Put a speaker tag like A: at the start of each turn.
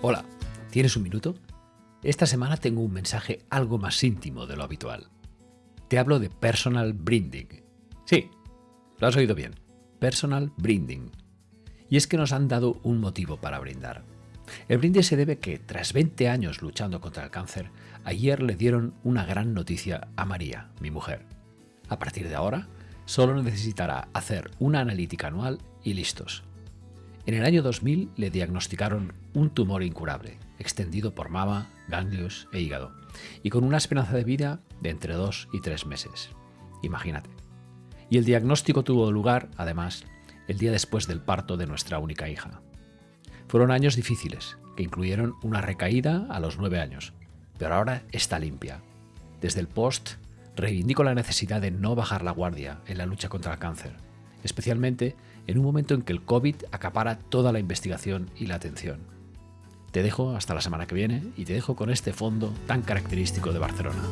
A: Hola, ¿tienes un minuto? Esta semana tengo un mensaje algo más íntimo de lo habitual. Te hablo de personal branding. Sí, lo has oído bien. Personal branding. Y es que nos han dado un motivo para brindar. El brindis se debe que, tras 20 años luchando contra el cáncer, ayer le dieron una gran noticia a María, mi mujer. A partir de ahora, solo necesitará hacer una analítica anual y listos. En el año 2000 le diagnosticaron un tumor incurable, extendido por mama, ganglios e hígado, y con una esperanza de vida de entre dos y tres meses. Imagínate. Y el diagnóstico tuvo lugar, además, el día después del parto de nuestra única hija. Fueron años difíciles, que incluyeron una recaída a los nueve años, pero ahora está limpia. Desde el post, reivindico la necesidad de no bajar la guardia en la lucha contra el cáncer especialmente en un momento en que el COVID acapara toda la investigación y la atención. Te dejo hasta la semana que viene y te dejo con este fondo tan característico de Barcelona.